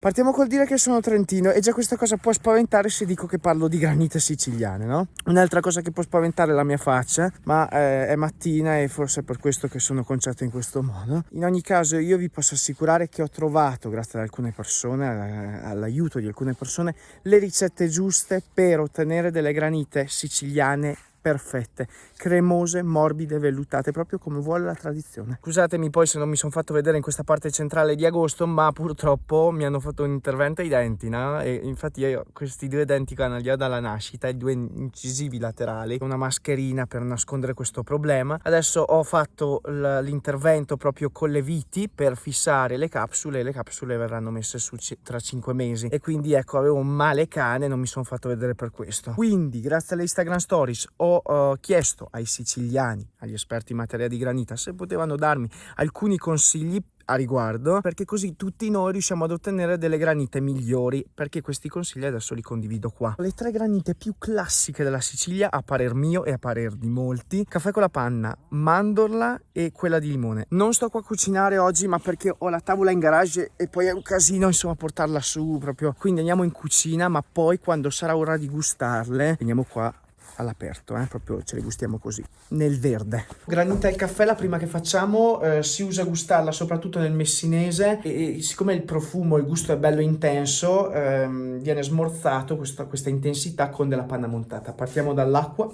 Partiamo col dire che sono trentino e già questa cosa può spaventare se dico che parlo di granite siciliane, no? Un'altra cosa che può spaventare è la mia faccia, ma eh, è mattina e forse è per questo che sono conciato in questo modo. In ogni caso io vi posso assicurare che ho trovato, grazie ad alcune persone, all'aiuto di alcune persone, le ricette giuste per ottenere delle granite siciliane perfette, cremose, morbide, vellutate, proprio come vuole la tradizione. Scusatemi poi se non mi sono fatto vedere in questa parte centrale di agosto, ma purtroppo mi hanno fatto un intervento ai denti, no? E infatti io questi due denti qua li ho dalla nascita, i due incisivi laterali, una mascherina per nascondere questo problema. Adesso ho fatto l'intervento proprio con le viti per fissare le capsule e le capsule verranno messe su tra 5 mesi e quindi ecco avevo un male cane non mi sono fatto vedere per questo. Quindi grazie alle Instagram Stories ho ho uh, chiesto ai siciliani, agli esperti in materia di granita, se potevano darmi alcuni consigli a riguardo perché così tutti noi riusciamo ad ottenere delle granite migliori perché questi consigli adesso li condivido qua. Le tre granite più classiche della Sicilia a parer mio e a parer di molti caffè con la panna mandorla e quella di limone. Non sto qua a cucinare oggi ma perché ho la tavola in garage e poi è un casino insomma portarla su proprio. Quindi andiamo in cucina ma poi quando sarà ora di gustarle veniamo qua all'aperto, eh? proprio ce le gustiamo così, nel verde. Granita al caffè, la prima che facciamo, eh, si usa gustarla soprattutto nel messinese e, e, siccome il profumo, il gusto è bello intenso, ehm, viene smorzato questa, questa intensità con della panna montata. Partiamo dall'acqua.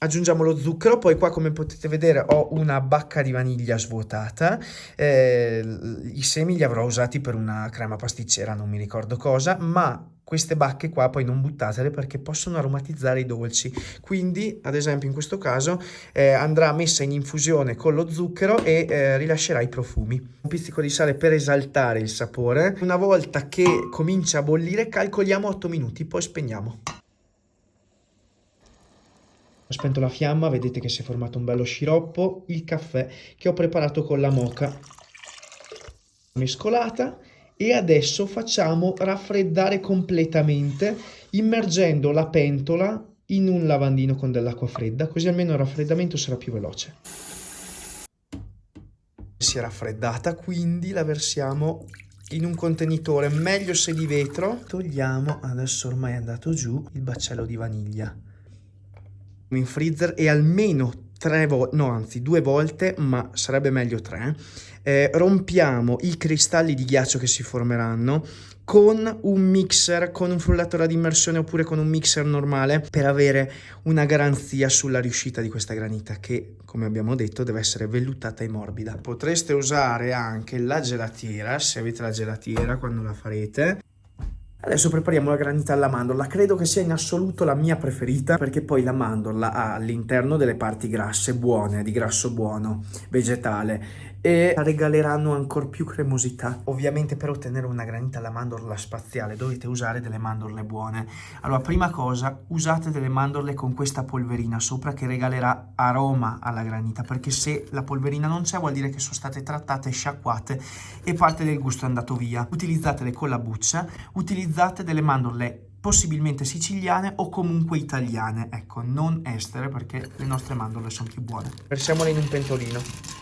Aggiungiamo lo zucchero, poi qua come potete vedere ho una bacca di vaniglia svuotata, eh, i semi li avrò usati per una crema pasticcera, non mi ricordo cosa, ma queste bacche qua poi non buttatele perché possono aromatizzare i dolci. Quindi ad esempio in questo caso eh, andrà messa in infusione con lo zucchero e eh, rilascerà i profumi. Un pizzico di sale per esaltare il sapore. Una volta che comincia a bollire calcoliamo 8 minuti poi spegniamo ho spento la fiamma, vedete che si è formato un bello sciroppo, il caffè che ho preparato con la moca mescolata e adesso facciamo raffreddare completamente immergendo la pentola in un lavandino con dell'acqua fredda così almeno il raffreddamento sarà più veloce. Si è raffreddata quindi la versiamo in un contenitore. Meglio se di vetro. Togliamo adesso ormai è andato giù il baccello di vaniglia. In freezer e almeno tre volte, no anzi due volte, ma sarebbe meglio tre, eh, rompiamo i cristalli di ghiaccio che si formeranno con un mixer, con un frullatore ad immersione oppure con un mixer normale per avere una garanzia sulla riuscita di questa granita che, come abbiamo detto, deve essere vellutata e morbida. Potreste usare anche la gelatiera, se avete la gelatiera quando la farete, Adesso prepariamo la granita alla mandorla, credo che sia in assoluto la mia preferita perché poi la mandorla ha all'interno delle parti grasse buone, di grasso buono, vegetale e regaleranno ancora più cremosità. Ovviamente per ottenere una granita alla mandorla spaziale dovete usare delle mandorle buone. Allora, prima cosa, usate delle mandorle con questa polverina sopra che regalerà aroma alla granita, perché se la polverina non c'è vuol dire che sono state trattate, sciacquate e parte del gusto è andato via. Utilizzatele con la buccia, utilizzate delle mandorle possibilmente siciliane o comunque italiane, ecco, non estere perché le nostre mandorle sono più buone. Versiamole in un pentolino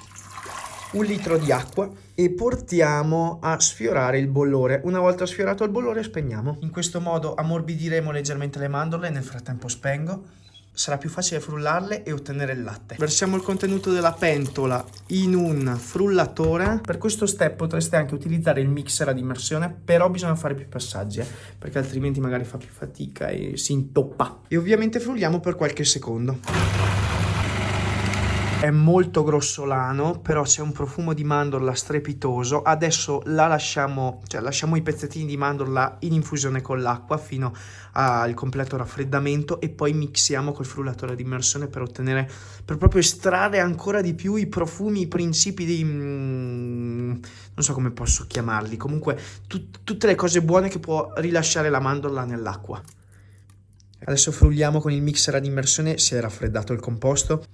un litro di acqua e portiamo a sfiorare il bollore. Una volta sfiorato il bollore spegniamo. In questo modo ammorbidiremo leggermente le mandorle, nel frattempo spengo. Sarà più facile frullarle e ottenere il latte. Versiamo il contenuto della pentola in un frullatore. Per questo step potreste anche utilizzare il mixer ad immersione, però bisogna fare più passaggi, eh, perché altrimenti magari fa più fatica e si intoppa. E ovviamente frulliamo per qualche secondo è molto grossolano, però c'è un profumo di mandorla strepitoso. Adesso la lasciamo, cioè lasciamo i pezzettini di mandorla in infusione con l'acqua fino al completo raffreddamento e poi mixiamo col frullatore di immersione per ottenere, per proprio estrarre ancora di più i profumi, i principi di... Mm, non so come posso chiamarli, comunque tut, tutte le cose buone che può rilasciare la mandorla nell'acqua. Adesso frulliamo con il mixer ad immersione, si è raffreddato il composto.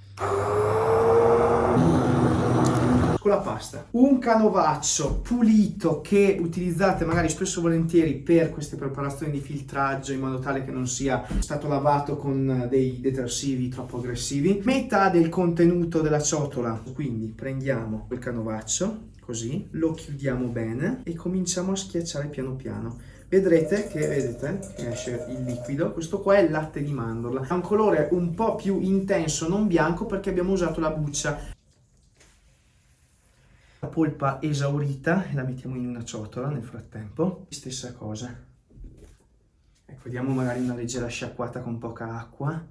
Con la pasta. Un canovaccio pulito che utilizzate magari spesso e volentieri per queste preparazioni di filtraggio in modo tale che non sia stato lavato con dei detersivi troppo aggressivi. Metà del contenuto della ciotola, quindi prendiamo quel canovaccio, così, lo chiudiamo bene e cominciamo a schiacciare piano piano. Vedrete che vedete, esce il liquido. Questo qua è il latte di mandorla. Ha un colore un po' più intenso non bianco perché abbiamo usato la buccia la polpa esaurita e la mettiamo in una ciotola nel frattempo. Stessa cosa. Ecco diamo magari una leggera sciacquata con poca acqua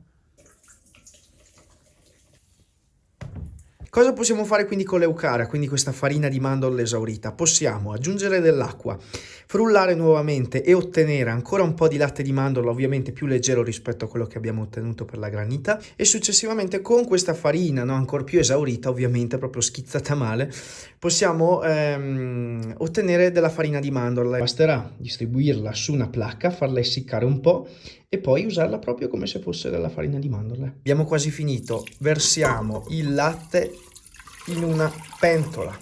Cosa possiamo fare quindi con l'eucara, quindi questa farina di mandorle esaurita? Possiamo aggiungere dell'acqua, frullare nuovamente e ottenere ancora un po' di latte di mandorla, ovviamente più leggero rispetto a quello che abbiamo ottenuto per la granita, e successivamente con questa farina, no, ancora più esaurita, ovviamente proprio schizzata male, possiamo ehm, ottenere della farina di mandorle. Basterà distribuirla su una placca, farla essiccare un po' e poi usarla proprio come se fosse della farina di mandorle. Abbiamo quasi finito, versiamo il latte in una pentola.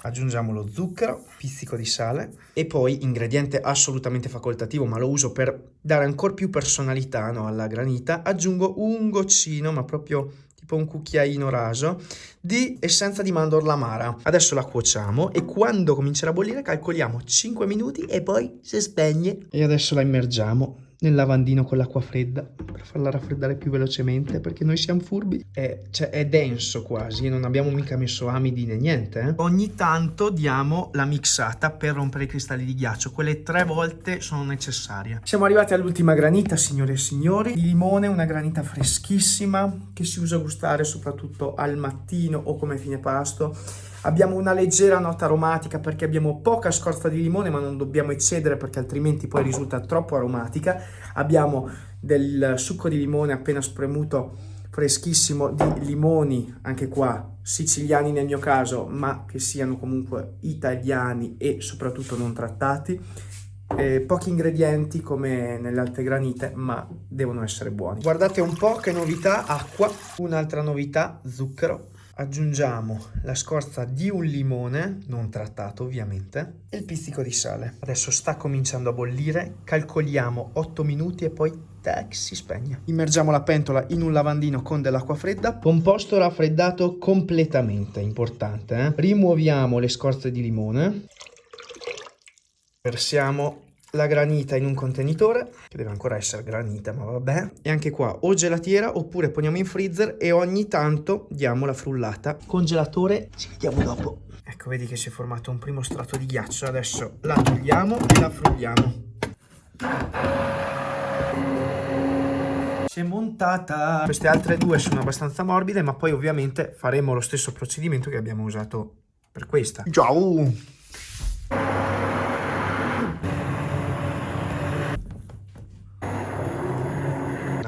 Aggiungiamo lo zucchero, pizzico di sale e poi, ingrediente assolutamente facoltativo, ma lo uso per dare ancora più personalità no, alla granita, aggiungo un goccino, ma proprio tipo un cucchiaino raso, di essenza di mandorla amara. Adesso la cuociamo e quando comincerà a bollire calcoliamo 5 minuti e poi si spegne. E adesso la immergiamo nel lavandino con l'acqua fredda per farla raffreddare più velocemente perché noi siamo furbi. È, cioè, è denso quasi non abbiamo mica messo amidi né niente eh? ogni tanto diamo la mixata per rompere i cristalli di ghiaccio. Quelle tre volte sono necessarie. Siamo arrivati all'ultima granita signore e signori. Di limone una granita freschissima che si usa a gustare soprattutto al mattino o come fine pasto Abbiamo una leggera nota aromatica perché abbiamo poca scorza di limone ma non dobbiamo eccedere perché altrimenti poi risulta troppo aromatica. Abbiamo del succo di limone appena spremuto freschissimo di limoni, anche qua siciliani nel mio caso, ma che siano comunque italiani e soprattutto non trattati. Eh, pochi ingredienti come nelle altre granite, ma devono essere buoni. Guardate un po' che novità, acqua, un'altra novità, zucchero, aggiungiamo la scorza di un limone, non trattato ovviamente, e il pizzico di sale. Adesso sta cominciando a bollire, calcoliamo 8 minuti e poi tac, si spegne. Immergiamo la pentola in un lavandino con dell'acqua fredda, composto raffreddato completamente, importante. Eh? Rimuoviamo le scorze di limone, versiamo la granita in un contenitore, che deve ancora essere granita, ma vabbè. E anche qua o gelatiera oppure poniamo in freezer e ogni tanto diamo la frullata. Congelatore, ci vediamo dopo. Ecco, vedi che si è formato un primo strato di ghiaccio. Adesso la togliamo e la frulliamo. Si è montata. Queste altre due sono abbastanza morbide, ma poi ovviamente faremo lo stesso procedimento che abbiamo usato per questa. Ciao!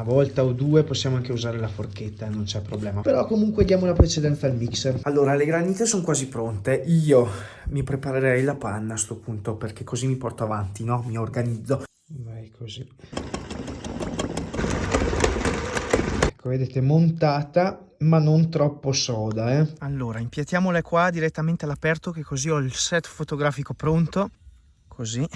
Volta o due possiamo anche usare la forchetta, non c'è problema. Però comunque diamo la precedenza al mixer. Allora, le granite sono quasi pronte. Io mi preparerei la panna a sto punto perché così mi porto avanti, no? Mi organizzo. Vai così. Ecco, vedete, montata ma non troppo soda, eh. Allora, impiattiamole qua direttamente all'aperto che così ho il set fotografico pronto. Così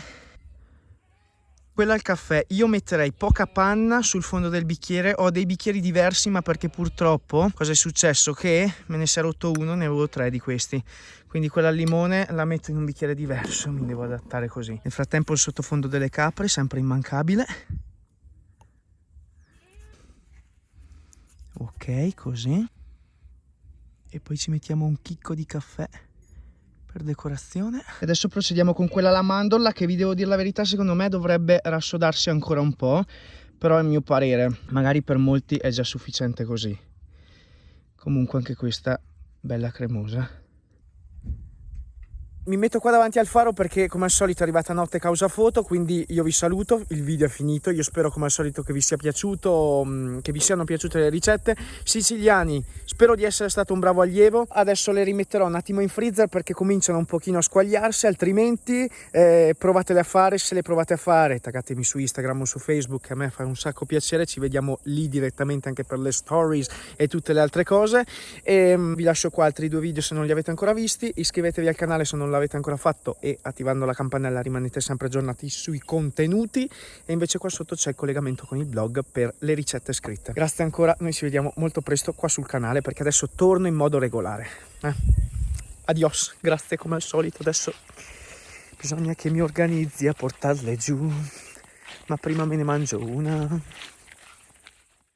quella al caffè. Io metterei poca panna sul fondo del bicchiere. Ho dei bicchieri diversi ma perché purtroppo cosa è successo? Che me ne si è rotto uno ne avevo tre di questi. Quindi quella al limone la metto in un bicchiere diverso mi devo adattare così. Nel frattempo il sottofondo delle capre sempre immancabile. Ok così. E poi ci mettiamo un chicco di caffè per decorazione. Adesso procediamo con quella alla mandorla che vi devo dire la verità secondo me dovrebbe rassodarsi ancora un po', però è mio parere, magari per molti è già sufficiente così. Comunque anche questa bella cremosa. Mi metto qua davanti al faro perché come al solito è arrivata notte causa foto, quindi io vi saluto, il video è finito, io spero come al solito che vi sia piaciuto, mm, che vi siano piaciute le ricette. Siciliani, spero di essere stato un bravo allievo, adesso le rimetterò un attimo in freezer perché cominciano un pochino a squagliarsi, altrimenti eh, provatele a fare, se le provate a fare taggatemi su Instagram o su Facebook, a me fa un sacco piacere, ci vediamo lì direttamente anche per le stories e tutte le altre cose. E mm, vi lascio qua altri due video se non li avete ancora visti, iscrivetevi al canale se non l'avete l'avete ancora fatto e attivando la campanella rimanete sempre aggiornati sui contenuti e invece qua sotto c'è il collegamento con il blog per le ricette scritte. Grazie ancora, noi ci vediamo molto presto qua sul canale perché adesso torno in modo regolare. Eh? Adios, grazie come al solito, adesso bisogna che mi organizzi a portarle giù, ma prima me ne mangio una.